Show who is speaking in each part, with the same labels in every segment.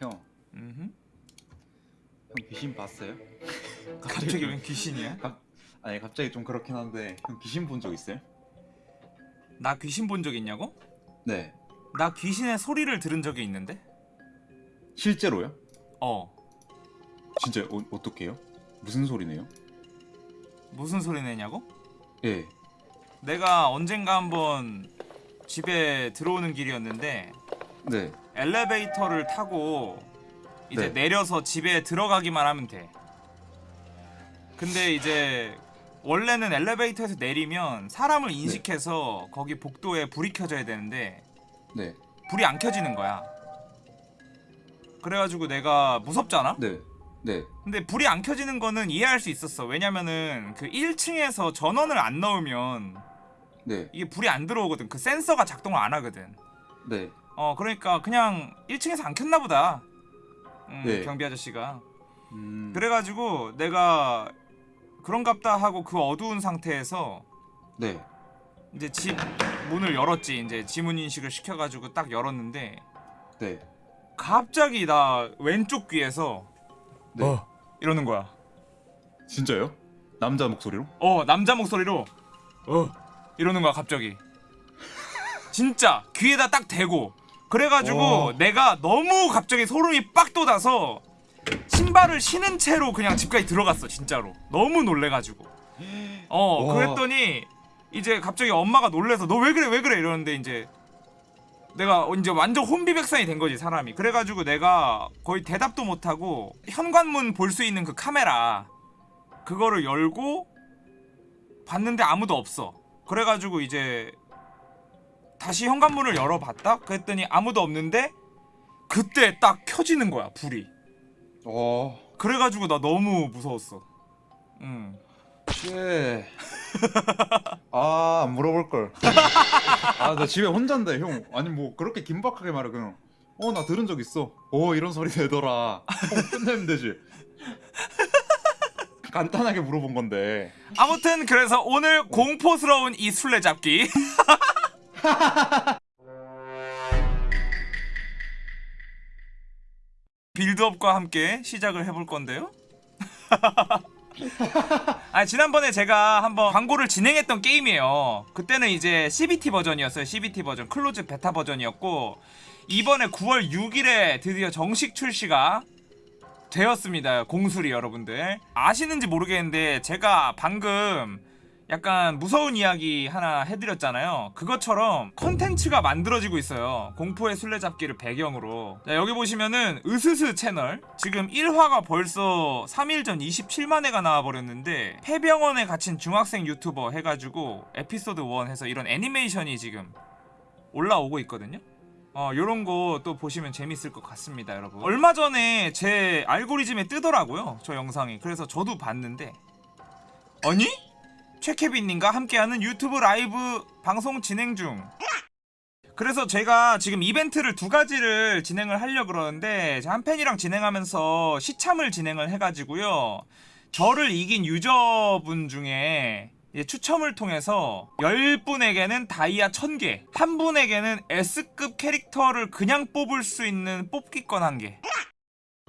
Speaker 1: 형,
Speaker 2: 음흠.
Speaker 1: 형 귀신 봤어요?
Speaker 2: 갑자기 웬 귀신이야?
Speaker 1: 아니 갑자기 좀 그렇긴 한데 형 귀신 본 적 있어요?
Speaker 2: 나 귀신 본 적 있냐고?
Speaker 1: 네.
Speaker 2: 나 귀신의 소리를 들은 적이 있는데?
Speaker 1: 실제로요?
Speaker 2: 어
Speaker 1: 진짜 어, 어떻게요? 무슨 소리네요?
Speaker 2: 무슨 소리 내냐고?
Speaker 1: 예.
Speaker 2: 내가 언젠가 한번 집에 들어오는 길이었는데
Speaker 1: 네.
Speaker 2: 엘리베이터를 타고 이제
Speaker 1: 네.
Speaker 2: 내려서 집에 들어가기만 하면 돼. 근데 이제 원래는 엘리베이터에서 내리면 사람을 인식해서 거기 복도에 불이 켜져야 되는데
Speaker 1: 네.
Speaker 2: 불이 안 켜지는 거야. 그래가지고 내가 무섭잖아?
Speaker 1: 네. 네.
Speaker 2: 근데 불이 안 켜지는 거는 이해할 수 있었어. 왜냐면은 그 1층에서 전원을 안 넣으면
Speaker 1: 네.
Speaker 2: 이게 불이 안 들어오거든. 그 센서가 작동을 안 하거든.
Speaker 1: 네.
Speaker 2: 어 그러니까 그냥 1층에서 안 켰나 보다. 음,
Speaker 1: 네.
Speaker 2: 경비 아저씨가.
Speaker 1: 음.
Speaker 2: 그래가지고 내가 그런갑다 하고 그 어두운 상태에서
Speaker 1: 네.
Speaker 2: 이제 집 문을 열었지. 이제 지문 인식을 시켜가지고 딱 열었는데
Speaker 1: 네.
Speaker 2: 갑자기 나 왼쪽 귀에서
Speaker 1: 네.
Speaker 2: 어 이러는 거야.
Speaker 1: 진짜요? 남자 목소리로?
Speaker 2: 어 남자 목소리로 어 이러는 거야 갑자기 진짜 귀에다 딱 대고 그래가지고
Speaker 1: 어.
Speaker 2: 내가 너무 갑자기 소름이 빡 돋아서 신발을 신은 채로 그냥 집까지 들어갔어 진짜로. 너무 놀래가지고. 어
Speaker 1: 와.
Speaker 2: 그랬더니 이제 갑자기 엄마가 놀래서 너 왜 그래 왜 그래? 이러는데 이제 내가 이제 완전 혼비백산이 된 거지 사람이. 그래가지고 내가 거의 대답도 못하고 현관문 볼 수 있는 그 카메라 그거를 열고 봤는데 아무도 없어. 그래가지고 이제 다시 현관문을 열어봤다 그랬더니 아무도 없는데 그때 딱 켜지는 거야 불이
Speaker 1: 어.
Speaker 2: 그래가지고 나 너무 무서웠어 응
Speaker 1: 예. 아, 안 물어볼 걸. 아, 나 집에 혼자인데, 형. 아니 뭐 그렇게 긴박하게 말해 그냥. 어, 나 들은 적 있어. 어, 이런 소리 내더라. 어, 끝내면 되지. 간단하게 물어본 건데.
Speaker 2: 아무튼 그래서 오늘 공포스러운 이 술래잡기 build-up과 함께 시작을 해볼 건데요? 아 지난번에 제가 한번 광고를 진행했던 게임이에요. 그때는 이제 CBT 버전이었어요 CBT 버전. close beta 버전이었고 이번에 9월 6일에 드디어 정식 출시가 되었습니다 공수리 여러분들. 아시는지 모르겠는데 제가 방금 약간 무서운 이야기 하나 해드렸잖아요. 그것처럼 컨텐츠가 만들어지고 있어요. 공포의 술래잡기를 배경으로. 자, 여기 보시면은 으스스 채널. 지금 1화가 벌써 3일 전 27만회가 나와버렸는데 폐병원에 갇힌 중학생 유튜버 해가지고 에피소드 1 해서 이런 애니메이션이 지금 올라오고 있거든요. 어 요런 거 또 보시면 재밌을 것 같습니다 여러분. 얼마 전에 제 알고리즘에 뜨더라고요 저 영상이. 그래서 저도 봤는데. 아니? 최케빈님과 함께하는 유튜브 라이브 방송 진행 중. 그래서 제가 지금 이벤트를 두 가지를 진행을 하려 그러는데 한 팬이랑 진행하면서 시참을 진행을 해가지고요. 저를 이긴 유저분 중에 추첨을 통해서 10분에게는 다이아 1000개 한 분에게는 S급 캐릭터를 그냥 뽑을 수 있는 뽑기권 1개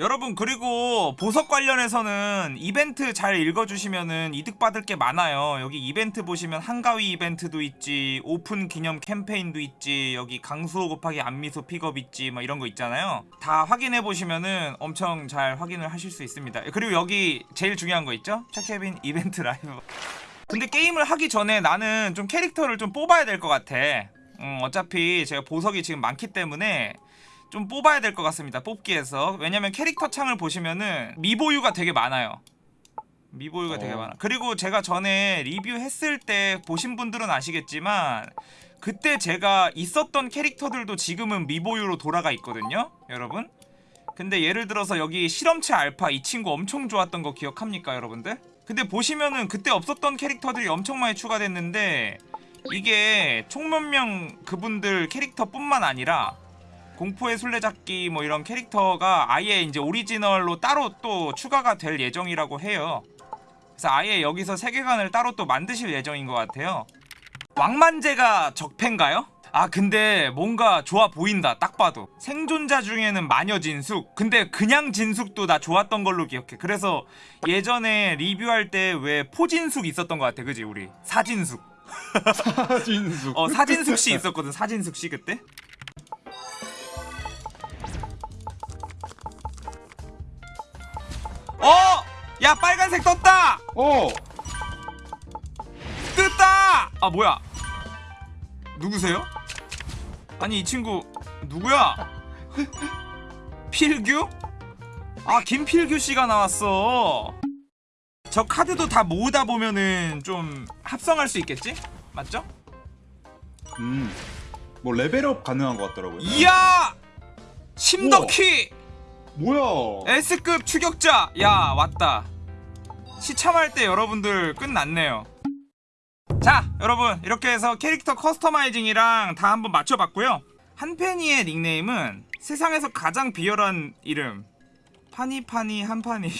Speaker 2: 여러분 그리고 보석 관련해서는 이벤트 잘 읽어주시면은 이득 받을 게 많아요. 여기 이벤트 보시면 한가위 이벤트도 있지 오픈 기념 캠페인도 있지 여기 강수호 곱하기 안미소 픽업 있지 뭐 이런 거 있잖아요. 다 확인해 보시면은 엄청 잘 확인을 하실 수 있습니다. 그리고 여기 제일 중요한 거 있죠? 차케빈 이벤트 라이브. 근데 게임을 하기 전에 나는 좀 캐릭터를 좀 뽑아야 될 것 같아. 음, 어차피 제가 보석이 지금 많기 때문에 좀 뽑아야 될 것 같습니다 뽑기에서 왜냐면 캐릭터 창을 보시면은 미보유가 되게 많아요 미보유가 되게
Speaker 1: 어.
Speaker 2: 많아 그리고 제가 전에 리뷰했을 때 보신 분들은 아시겠지만 그때 제가 있었던 캐릭터들도 지금은 미보유로 돌아가 있거든요 여러분 근데 예를 들어서 여기 실험체 알파 이 친구 엄청 좋았던 거 기억합니까 여러분들? 근데 보시면은 그때 없었던 캐릭터들이 엄청 많이 추가됐는데 이게 총 몇 명 그분들 캐릭터뿐만 아니라 공포의 술래잡기 뭐 이런 캐릭터가 아예 이제 오리지널로 따로 또 추가가 될 예정이라고 해요. 그래서 아예 여기서 세계관을 따로 또 만드실 예정인 것 같아요. 왕만제가 적팬가요? 아 근데 뭔가 좋아 보인다 딱 봐도 생존자 중에는 마녀 진숙 근데 그냥 진숙도 나 좋았던 걸로 기억해 그래서 예전에 리뷰할 때 왜 포진숙 있었던 것 같아 그지 우리 사진숙
Speaker 1: 사진숙.
Speaker 2: 어 사진숙 씨 있었거든 사진숙 씨 그때 야 빨간색 떴다!
Speaker 1: 어.
Speaker 2: 떴다! 아 뭐야 누구세요? 아니 이 친구 누구야? 필규? 아 김필규 씨가 나왔어 저 카드도 다 모으다 보면은 좀 합성할 수 있겠지? 맞죠?
Speaker 1: 음. 뭐 level up 가능한 것 같더라고요.
Speaker 2: 이야! 심덕희!
Speaker 1: 뭐야?
Speaker 2: S급 추격자! 야 왔다 시참할 때 여러분들 끝났네요 자 여러분 이렇게 해서 캐릭터 customizing이랑 다 한번 맞춰봤고요 한펜이의 닉네임은 세상에서 가장 비열한 이름 파니파니 한파니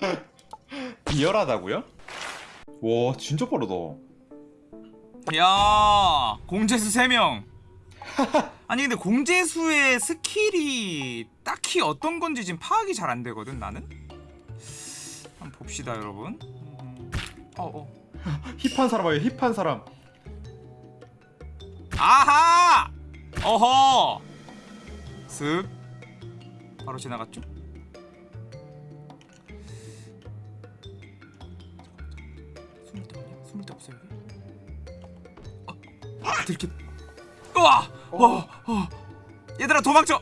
Speaker 1: 비열하다고요? 와 진짜 빠르다.
Speaker 2: 야 공재수 3명 아니 근데 공재수의 skill이 딱히 어떤 건지 지금 파악이 잘 안 되거든 나는? 한번 봅시다 여러분. 음, 어어.
Speaker 1: 힙한 사람이에요. 힙한 사람.
Speaker 2: 아하! 어허! 슥. 바로 지나갔죠? 숨을 데 없냐? 숨을 데 없어 여기 아, 아 들켰 우와 어, 어. 얘들아 도망쳐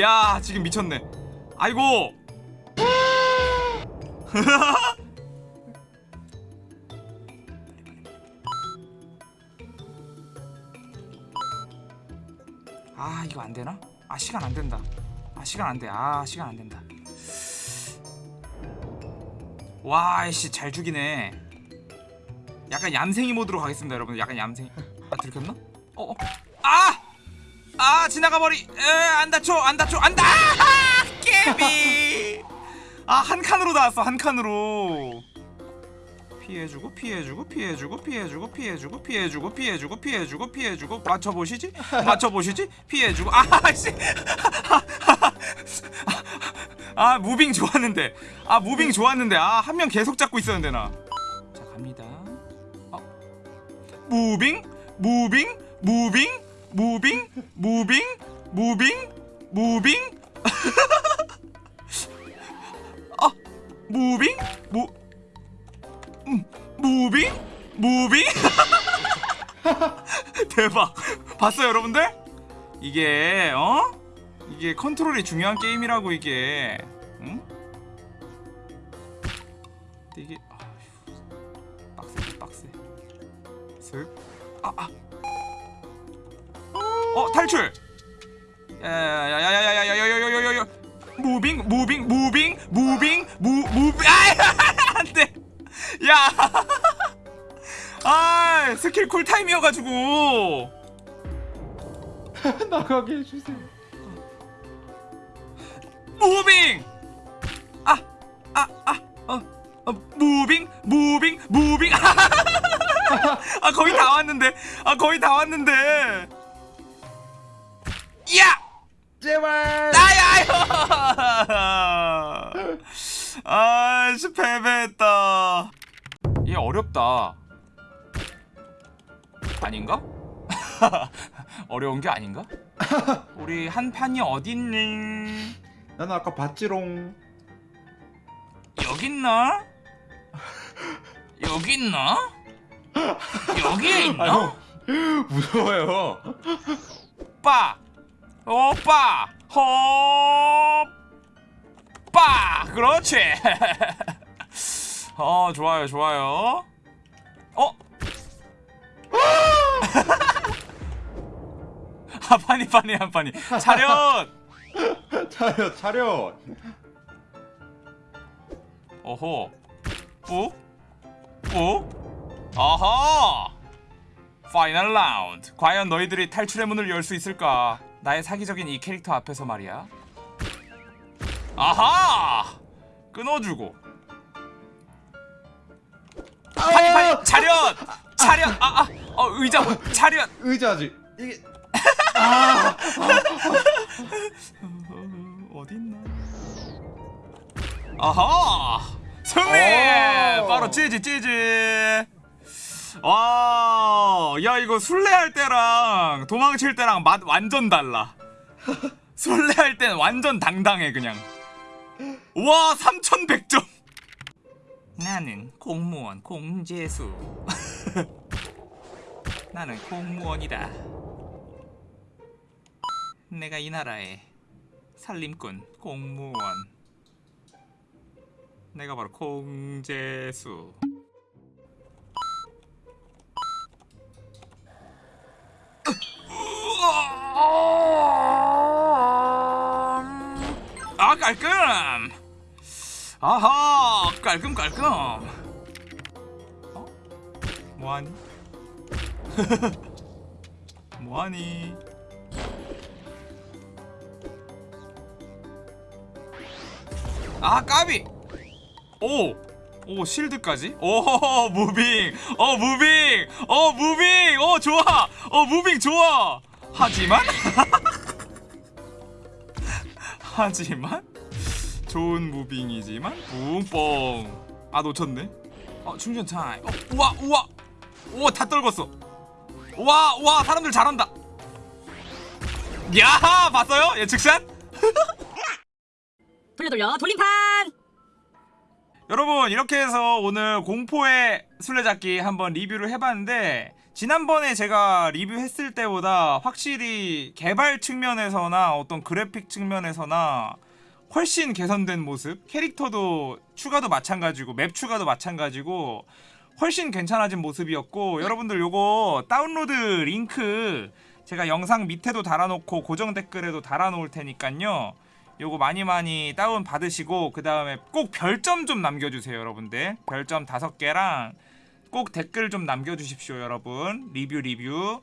Speaker 2: 야 지금 미쳤네 아이고 아 이거 안되나? 아 시간 안된다 아 시간 안돼. 아 시간 안된다. 와이씨 잘 죽이네. 약간 얌생이 모드로 가겠습니다 여러분. 약간 얌생이 아 들켰나? 어 어. 아! 아 지나가 버리. 에 안 다쳐 안 다쳐 안 다! 아, 까비! 아 한 칸으로 나왔어 한 칸으로. 피해주고 피해주고 피해주고 피해주고 피해주고 피해주고 피해주고 피해주고 피해주고. 맞춰보시지? 맞춰보시지? 피해주고. 아씨 아 moving 좋았는데. 아 moving 좋았는데. 아 한 명 계속 잡고 있었는데 나 자 갑니다. 어. moving moving moving moving moving moving moving. 아 moving 무 음, moving moving. 대박. 봤어요 여러분들? 이게 어 이게 컨트롤이 중요한 게임이라고 이게 응? 이게 빡세 빡세 슥 아아 어 탈출 야야야야야야야야야야야야야 moving moving moving moving 무 moving 아 안돼 야아 skill cool time이어가지고
Speaker 1: 나가게 해주세요.
Speaker 2: moving 아 아 아 어 어, moving moving moving 아 거의 다 왔는데 아 거의 다 왔는데 야
Speaker 1: 제발.
Speaker 2: 나야요 아씨 패배했다 얘 어렵다 아닌가? 어려운 게 아닌가? 우리 한 판이 어딨니?
Speaker 1: 나는 아까 봤지롱.
Speaker 2: 여기 있나? 여기 있나? 여기에 있나?
Speaker 1: 아유, 무서워요.
Speaker 2: 오빠 오빠 호빠 그렇지 어 좋아요 좋아요 어? 아 파니 파니 한 파니 차렷
Speaker 1: 차렷 차렷.
Speaker 2: 오호 꾹? 꾹? 아하! final round 과연 너희들이 탈출의 문을 열 수 있을까? 나의 사기적인 이 캐릭터 앞에서 말이야. 아하! 끊어주고. 파니 파니 차렷! 차렷! 아아. 어, 의자 차렷!
Speaker 1: 의자지. 이게
Speaker 2: 어, 아하! 승리!
Speaker 1: 오.
Speaker 2: 바로 찌지 찌지. 와 야 이거 술래할 때랑 도망칠 때랑 맛 완전 달라. 술래할 때는 완전 당당해 그냥. 와 3100점. 나는 공무원 공재수. 나는 공무원이다. 내가 이 나라의 살림꾼 공무원 내가 바로 공재수 아 깔끔 아하 깔끔 깔끔 어? 뭐하니? 뭐하니? 아 까비 오! 오 shield까지? 오 moving! 어 moving! 어 moving! 어 좋아! 어 moving 좋아! 하지만? 하지만? 좋은 무빙이지만? 붕뽕! 아 놓쳤네. 어 충전 타임 어 우와 우와! 우와 다 떨궜어. 우와 우와! 사람들 잘한다. 야 봤어요? 예측샷?
Speaker 3: 돌려 돌려 돌림판
Speaker 2: 여러분 이렇게 해서 오늘 공포의 술래잡기 한번 리뷰를 해봤는데 지난번에 제가 리뷰했을 때보다 확실히 개발 측면에서나 어떤 그래픽 측면에서나 훨씬 개선된 모습 캐릭터도 추가도 마찬가지고 map 추가도 마찬가지고 훨씬 괜찮아진 모습이었고 여러분들 요거 다운로드 링크 제가 영상 밑에도 달아놓고 고정 댓글에도 달아놓을 테니까요 요거 많이 많이 다운 받으시고 그 다음에 꼭 별점 좀 남겨주세요 여러분들. 별점 다섯 개랑 꼭 댓글 좀 남겨주십시오 여러분. 리뷰 리뷰